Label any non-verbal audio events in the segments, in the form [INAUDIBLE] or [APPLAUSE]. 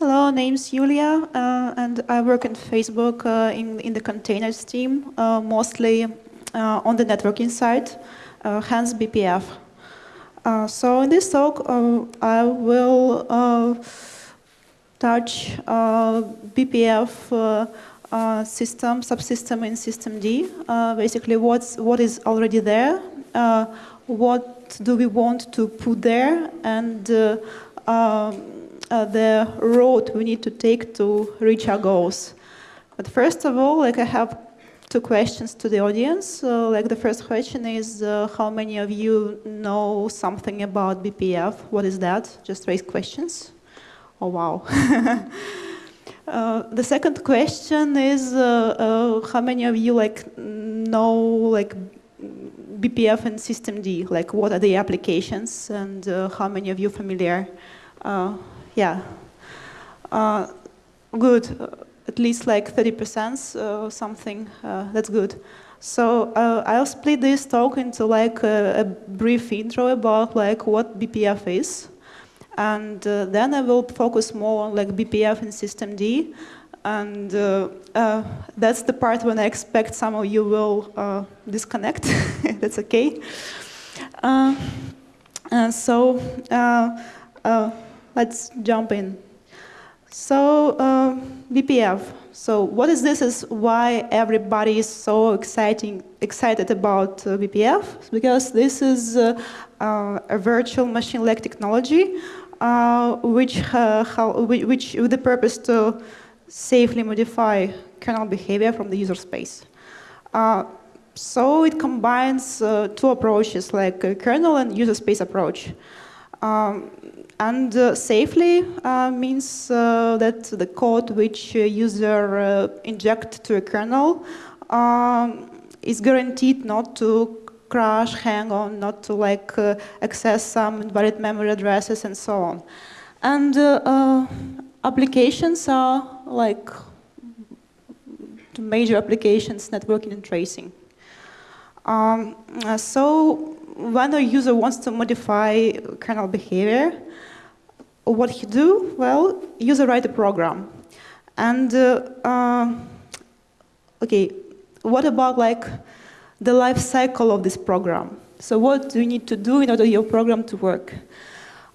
Hello, name's Julia, uh, and I work in Facebook uh, in, in the containers team, uh, mostly uh, on the networking side, uh, hence BPF. Uh, so in this talk, I will touch BPF system, subsystem in systemd, basically what's, what is already there, what do we want to put there, and um, uh, the road we need to take to reach our goals. But first of all, like I have two questions to the audience. So, like the first question is, uh, how many of you know something about BPF? What is that? Just raise questions. Oh wow. [LAUGHS] uh, the second question is, uh, uh, how many of you like know like BPF and systemd? Like, what are the applications, and uh, how many of you familiar? Yeah. Uh, good. Uh, at least like 30% uh, something. Uh, that's good. So uh, I'll split this talk into like a, a, brief intro about like what BPF is, and uh, then I will focus more on like BPF and systemd, and that's the part when I expect some of you will disconnect. [LAUGHS] that's okay. and so. Let's jump in. So uh, BPF. So what is this? Is why everybody is so exciting, excited about uh, BPF? Because this is uh, uh, a virtual machine-like technology, uh, which, uh, how, which with the purpose to safely modify kernel behavior from the user space. so it combines two approaches, like kernel and user space approach. Um, and uh, safely uh, means uh, that the code which user uh, inject to a kernel um, is guaranteed not to crash, hang on, not to like uh, access some invalid memory addresses and so on. And uh, applications are like major applications, networking and tracing. Um, so when a user wants to modify kernel behavior, what he do? Well, user write a program. And, uh, uh, okay, what about like the life cycle of this program? So what do you need to do in order your program to work?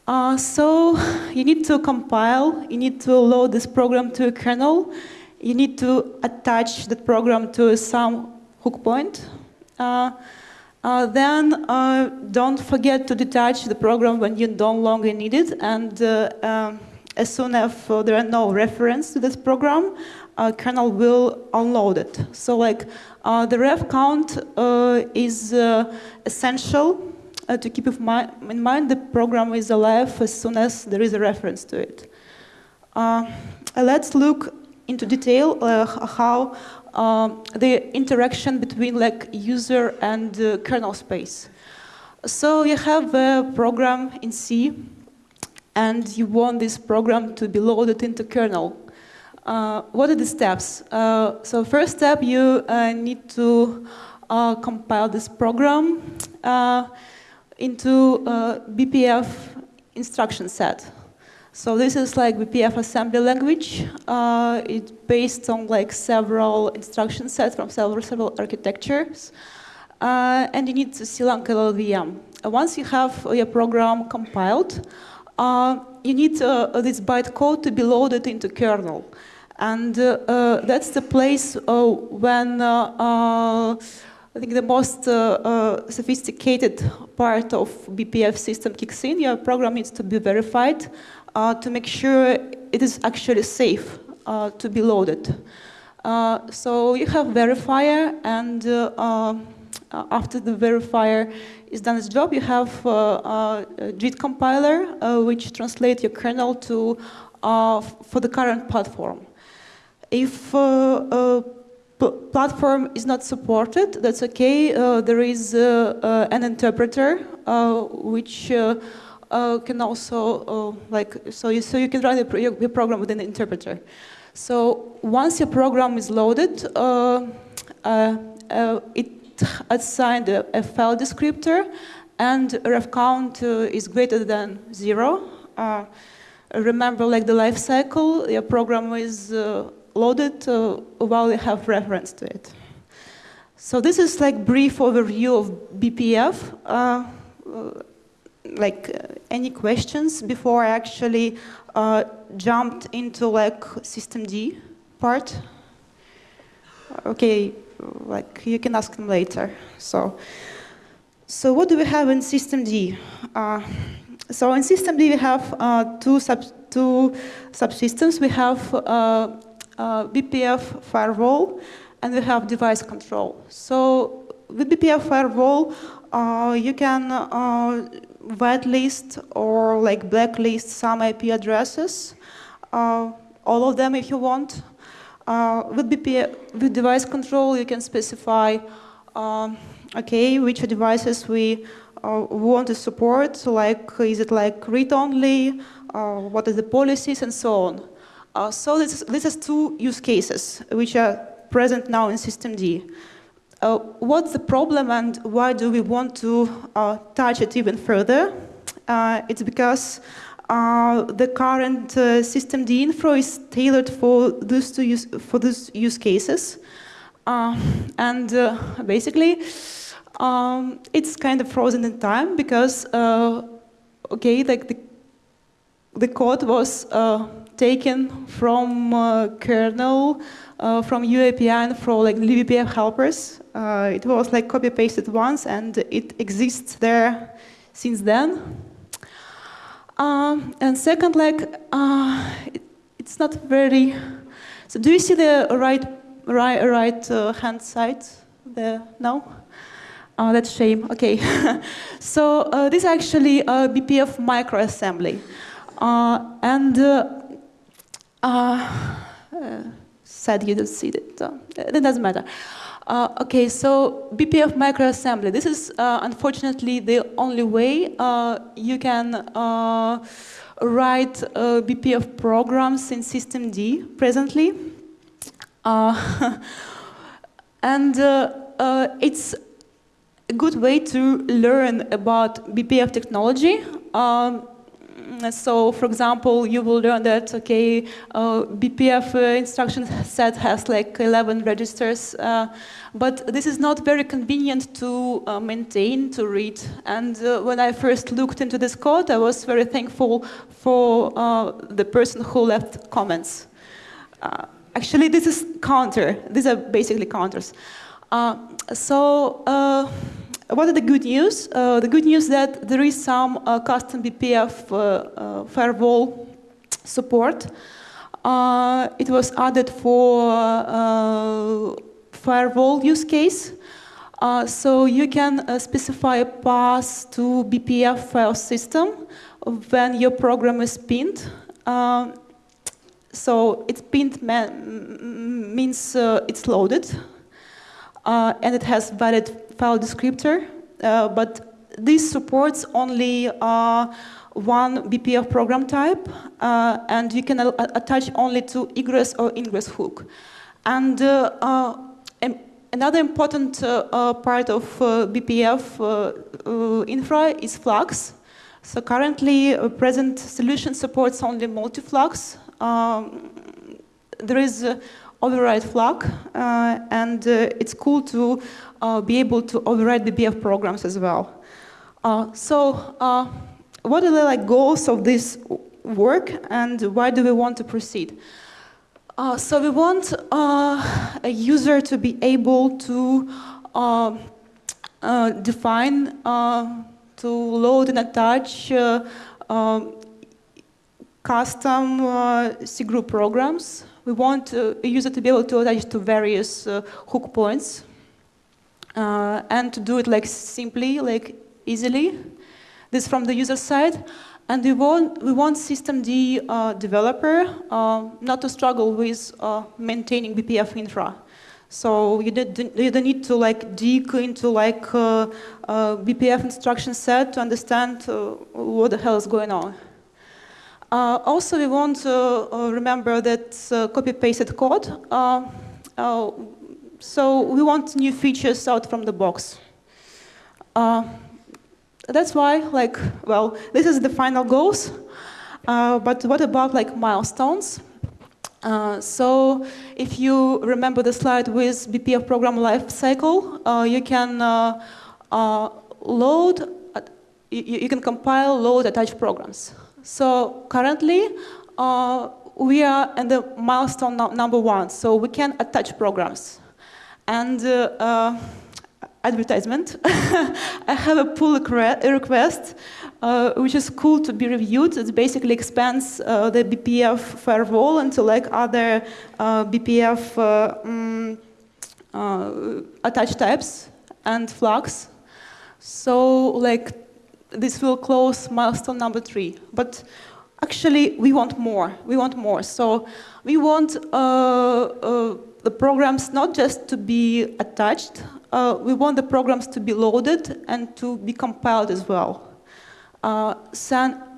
Uh, so you need to compile, you need to load this program to a kernel, you need to attach the program to some hook point. Uh, uh, then uh, don't forget to detach the program when you don't longer need it. And uh, um, as soon as uh, there are no reference to this program, uh, kernel will unload it. So like uh, the ref count is essential to keep in mind the program is alive as soon as there is a reference to it. let's look into detail how the interaction between like user and uh, kernel space. So you have a program in C, and you want this program to be loaded into kernel. Uh, what are the steps? Uh, so first step, you uh, need to uh, compile this program uh, into BPF instruction set. So this is like BPF assembly language. Uh, it's based on like several instruction sets from several, several architectures. Uh, and you need to CLang LLVM. Uh, once you have your program compiled, uh, you need uh, this bytecode to be loaded into kernel. And uh, that's the place when I think the most sophisticated part of BPF system kicks in. Your program needs to be verified uh, to make sure it is actually safe uh, to be loaded. Uh, so you have verifier, and uh, uh, after the verifier is done its job, you have a JIT compiler, which translates your kernel to for the current platform. If platform is not supported, that's okay. Uh, there is uh, uh, an interpreter which uh, can also uh, like so you so you can run your, your program with an interpreter. So once your program is loaded, uh, uh, uh it assigned a, a, file descriptor, and ref count uh, is greater than zero. remember like the life cycle. Your program is uh, loaded uh, while you have reference to it. So this is like brief overview of BPF. Uh, uh, like uh, any questions before I actually uh, jumped into like systemd part? Okay, like you can ask them later. So, so what do we have in systemd? Uh, so in systemd we have two sub two subsystems. We have uh, uh BPF firewall and we have device control. So with BPF firewall, uh, you can whitelist or like blacklist some IP addresses, uh, all of them if you want. Uh, with BPF, with device control, you can specify, um, okay, which devices we uh, want to support. So like, is it like read-only? Uh, what are the policies and so on. Uh, so this is, this is two use cases which are present now in systemd. Uh, what's the problem and why do we want to uh, touch it even further? Uh, it's because uh, the current uh, systemd info is tailored for those, use, for these use cases, uh, and basically um, it's kind of frozen in time because okay, like the the code was taken from kernel uh, from UAPI and from like libbpf helpers. Uh, it was like copy pasted once and it exists there since then. Um, and second, like uh, it, it's not very. So do you see the right right right uh, hand side there? No. Oh, that's shame. Okay. [LAUGHS] so uh, this is actually a BPF microassembly, uh, and said you don't see it. It doesn't matter. Uh, okay, so BPF microassembly. This is uh, unfortunately the only way uh, you can uh, write uh, BPF programs in systemd presently. Uh, [LAUGHS] and it's a good way to learn about BPF technology. Um, so, for example, you will learn that, okay, uh, BPF uh, instruction set has like 11 registers, uh, but this is not very convenient to uh, maintain, to read. And when I first looked into this code, I was very thankful for the person who left comments. actually, this is counter. These are basically counters. so, what are the good news? Uh, the good news that there is some uh, custom BPF uh, uh, firewall support. Uh, it was added for firewall use case. so you can specify a path to BPF file system when your program is pinned. so it's pinned means it's loaded and it has valid file descriptor, uh, but this supports only uh, one BPF program type, uh, and you can attach only to egress or ingress hook. And another important part of BPF infra is Flux. So currently, uh, present solution supports only multi-flux. Um, there is uh, override flag, uh, and uh, it's cool to uh, be able to override the BPF programs as well. so, what are the like goals of this work, and why do we want to proceed? Uh, so we want uh, a user to be able to uh, define, to load and attach custom C group programs we want uh, a user to be able to attach to various uh, hook points uh, and to do it like simply, like easily. This from the user side. And we want, we want systemd uh, developer uh, not to struggle with uh, maintaining BPF infra. So you, did, you don't need to like dig into like BPF instruction set to understand what the hell is going on. Uh, also, we want to uh, remember that uh, copy-pasted code. So we want new features out from the box. That's why, like, well, this is the final goals. But what about like milestones? Uh, so if you remember the slide with BPF program lifecycle, uh, you can uh, load, you, you, can compile, load, attach programs. So currently, uh, we are in the milestone no number one, so we can attach programs. And advertisement, [LAUGHS] I have a pull request uh, which is cool to be reviewed. It basically expands uh, the BPF firewall into like other uh, BPF um, attached types and flags. So like this will close milestone number three. But actually we want more. We want more. So we want uh, uh, the programs not just to be attached, uh, we want the programs to be loaded and to be compiled as well. Uh,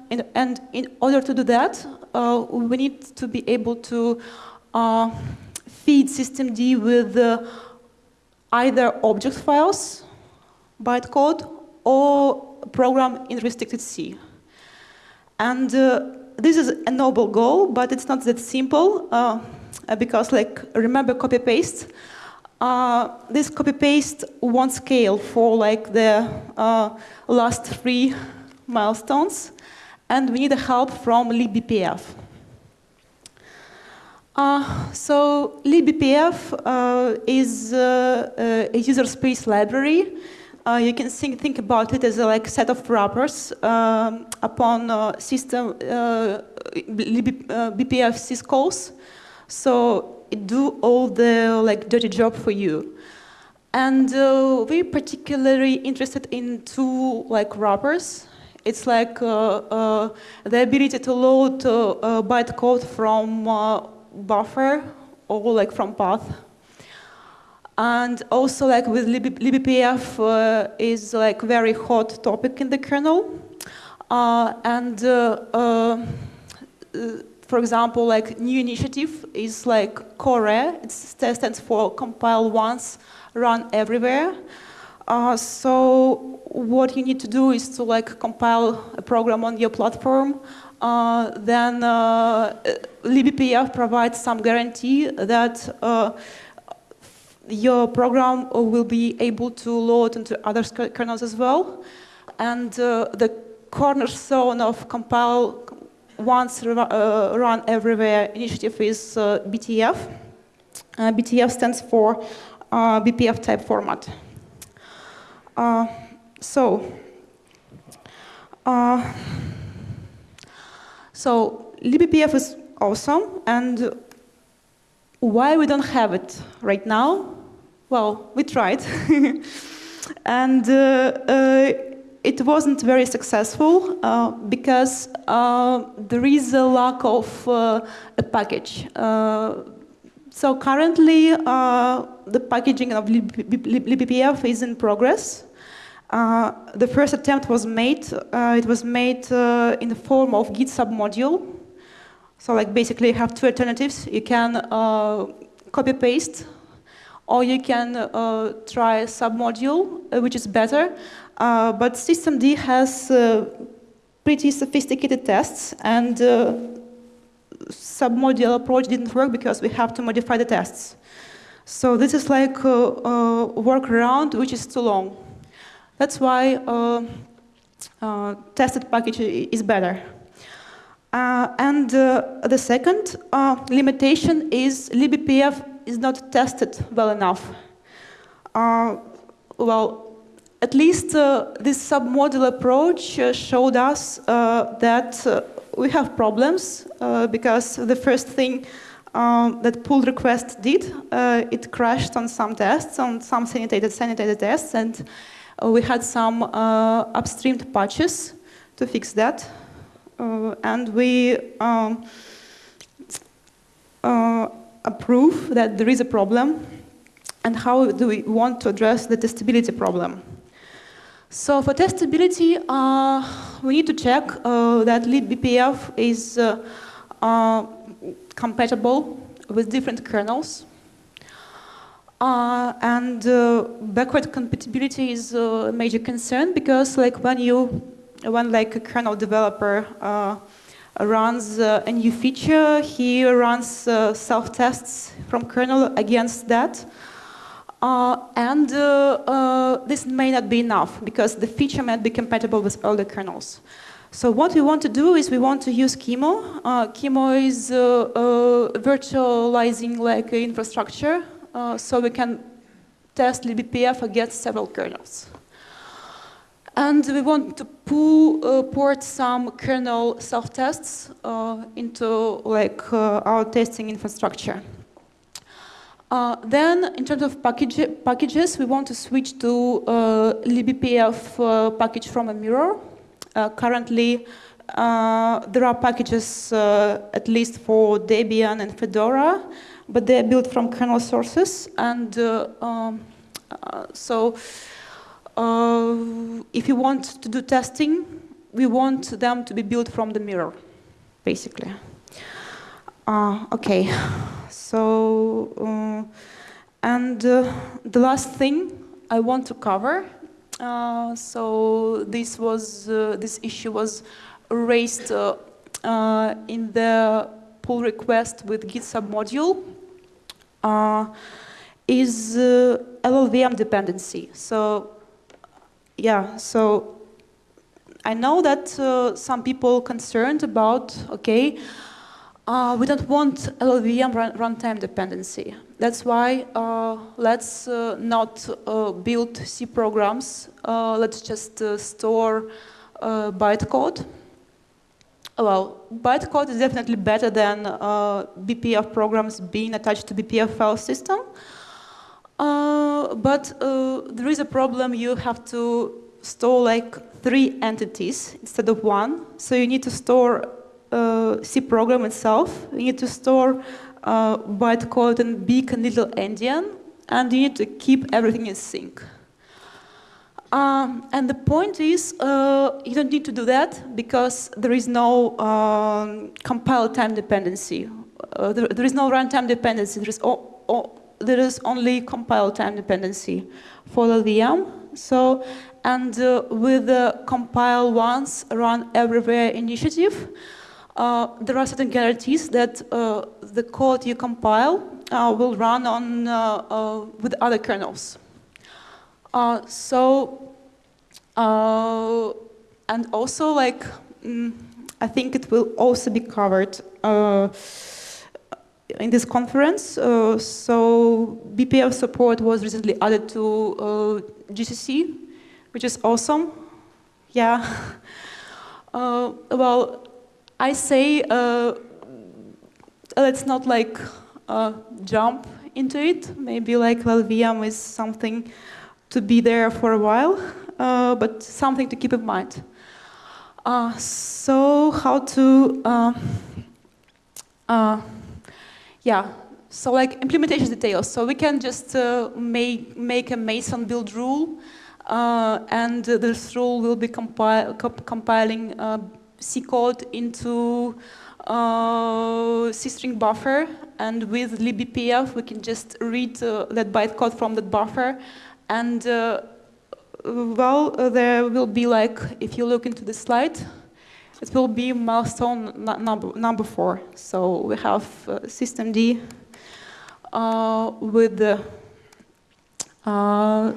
in, and in order to do that, uh, we need to be able to uh, feed systemd with either object files, bytecode, or program in restricted C. And uh, this is a noble goal, but it's not that simple uh, because, like, remember copy-paste? Uh, this copy-paste won't scale for, like, the last three milestones, and we need help from libbpf. Uh, so libbpf uh, is uh, uh, a user space library. Uh, you can think, think about it as a like set of wrappers um, upon uh, system BPF syscalls. So it do all the like dirty job for you. And we're particularly interested in two like wrappers. It's like uh, uh, the ability to load uh, bytecode from buffer or like from path. And also like with lib libbpf uh, is like very hot topic in the kernel. Uh, and uh, for example, like new initiative is like CORE, it stands for compile once, run everywhere. Uh, so what you need to do is to like compile a program on your platform. Uh, then uh, libbpf provides some guarantee that uh, your program will be able to load into other kernels as well. And uh, the cornerstone of compile once uh, run everywhere initiative is BTF. BTF stands for BPF type format. Uh, so, uh, so libbpf is awesome, and why we don't have it right now? Well, we tried, and uh, uh, it wasn't very successful uh, because uh, there is a lack of uh, a package. Uh, so currently, the packaging of libbpf is in progress. Uh, the first attempt was made. Uh, it was made uh, in the form of Git submodule. So like basically you have two alternatives. You can uh, copy paste or you can uh, try a submodule, uh, which is better. but systemd has pretty sophisticated tests and submodule approach didn't work because we have to modify the tests. So this is like a, a workaround which is too long. That's why uh, uh, tested package is better. Uh, and the second limitation is libbpf is not tested well enough. well, at least uh, this submodule approach uh, showed us uh, that we have problems because the first thing that pull request did, it crashed on some tests, on some sanitated, sanitated tests, and uh, we had some uh, upstreamed patches to fix that. Uh, and we um, approve that there is a problem and how do we want to address the testability problem. So for testability, uh, we need to check uh, that libbpf is uh, compatible with different kernels. Uh, and uh, backward compatibility is a major concern because like when you, when like a kernel developer uh, runs uh, a new feature. He runs uh, self-tests from kernel against that. Uh, and uh, uh, this may not be enough because the feature might be compatible with older kernels. So what we want to do is we want to use QEMU. Uh, QEMU is virtualizing like infrastructure, so we can test libbpf against several kernels. And we want to pull, uh, port some kernel self-tests uh, into like uh, our testing infrastructure. Uh, then, in terms of package packages, we want to switch to uh, libbpf package from a mirror. currently, there are packages at least for Debian and Fedora, but they are built from kernel sources, and um, so if you want to do testing, we want them to be built from the mirror, basically. Uh, okay, so, uh, and uh, the last thing I want to cover, uh, so this was, uh, this issue was raised in the pull request with Git submodule, is LLVM dependency. So yeah, so I know that uh, some people concerned about, okay, uh, we don't want LLVM run runtime dependency. That's why uh, let's uh, not uh, build C programs. Uh, let's just store bytecode. Well, bytecode is definitely better than BPF programs being attached to BPF file system. Uh, but uh, there is a problem. You have to store like three entities instead of one. So you need to store uh, C program itself. You need to store uh, bytecode and big and little endian. And you need to keep everything in sync. Um, and the point is, uh, you don't need to do that because there is no um, compile time dependency. Uh, there, there is no runtime dependency. There is all, all, there is only compile time dependency for the VM. So, and uh, with the compile once, run everywhere initiative, uh, there are certain guarantees that uh, the code you compile uh, will run on uh, uh, with other kernels. so, and also like, mm, I think it will also be covered in this conference. Uh, so BPF support was recently added to uh, GCC, which is awesome. Yeah. [LAUGHS] Uh, well, I say uh, let's not like uh, jump into it. Maybe like LLVM is something to be there for a while, uh, but something to keep in mind. so how to yeah, so like implementation details. So we can just uh, make, make a Meson build rule, uh, and this rule will be compi comp compiling uh, C code into uh, C string buffer, and with libbpf we can just read uh, that bytecode from that buffer, and uh, well, there will be like, if you look into the slide, it will be milestone number, number four. So we have uh, systemd uh, with the uh,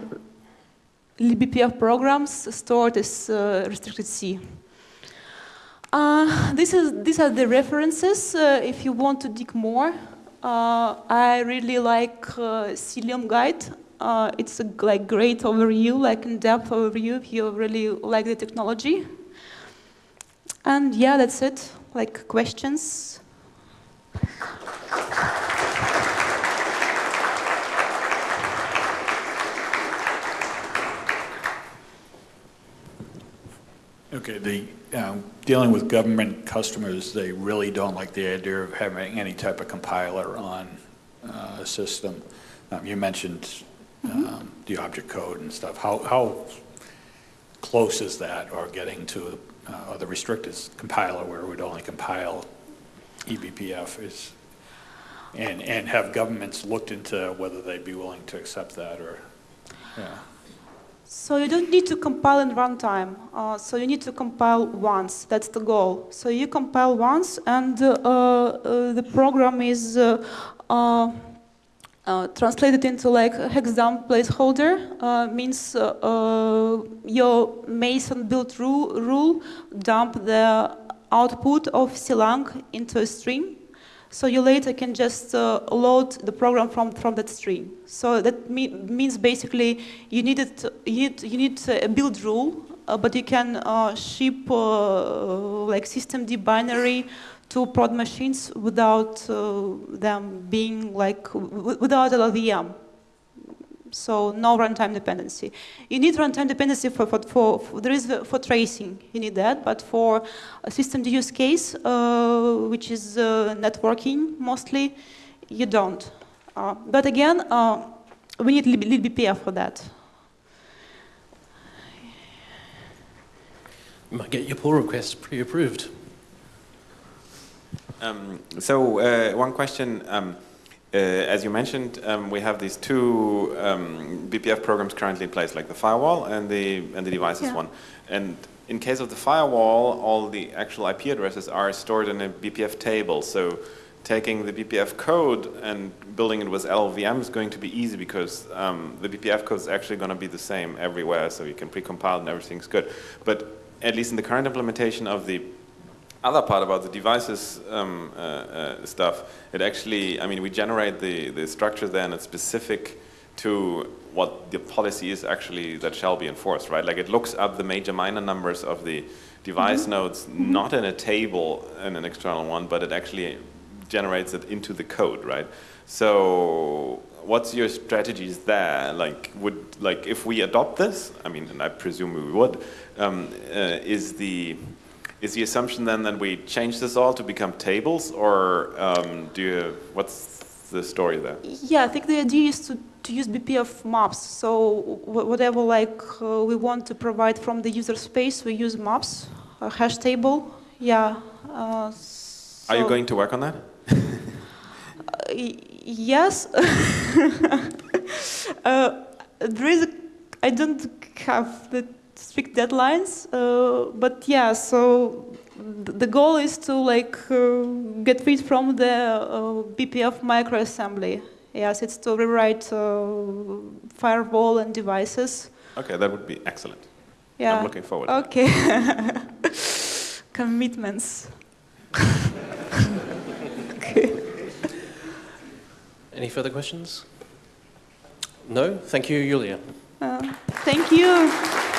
libbpf programs stored as uh, restricted C. Uh, this is, these are the references uh, if you want to dig more. Uh, I really like Cilium guide. it's a like great overview, like in-depth overview if you really like the technology. And yeah, that's it. Like questions? Okay, the um, dealing with government customers, they really don't like the idea of having any type of compiler on uh, a system. Um, you mentioned mm -hmm. the object code and stuff. How, how close is that, or getting to uh, or the restricted compiler where it would only compile eBPF is, and, and have governments looked into whether they'd be willing to accept that or, yeah. So you don't need to compile in runtime. Uh, so you need to compile once. That's the goal. So you compile once, and uh, uh, the program is uh, uh, translated into like hexadecimal placeholder. Uh, means uh, uh, your Meson build rule, rule dump the output of Clang into a stream. So you later can just uh, load the program from, from that stream. So that me means basically you need, it, you need, you need a build rule, uh, but you can uh, ship uh, like systemd binary to prod machines without uh, them being like, without LLVM. So no runtime dependency. You need runtime dependency for, for, for, for, there is for tracing, you need that, but for a system use case, uh, which is uh, networking mostly, you don't. Uh, but again, uh, we need libBPF for that. You might get your pull request pre-approved. Um, so uh, one question, um, uh, as you mentioned, um, we have these two um, BPF programs currently in place, like the firewall and the and the devices Yeah. one. And in case of the firewall, all the actual IP addresses are stored in a BPF table. So taking the BPF code and building it with LLVM is going to be easy because um, the BPF code is actually going to be the same everywhere, so you can pre-compile and everything's good. But at least in the current implementation of the other part about the devices um, uh, uh, stuff, it actually, I mean, we generate the, the structure there and it's specific to what the policy is actually that shall be enforced, right? Like it looks up the major minor numbers of the device nodes, not in a table in an external one, but it actually generates it into the code, right? So what's your strategies there? Like, would, like if we adopt this, I mean, and I presume we would, um, uh, is the, is the assumption then that we change this all to become tables, or um, do you, what's the story there? Yeah, I think the idea is to, to use BPF maps. So whatever like uh, we want to provide from the user space, we use maps, a hash table. Yeah. Uh, Are you going to work on that? [LAUGHS] Uh, yes. [LAUGHS] uh, there is. A, I don't have the strict deadlines, uh, but yeah. So the goal is to like uh, get rid from the uh, BPF microassembly. Yes, it's to rewrite uh, firewall and devices. Okay, that would be excellent. Yeah. I'm looking forward. to. Okay. [LAUGHS] Commitments. [LAUGHS] okay. Any further questions? No? Thank you, Julia. Uh, thank you.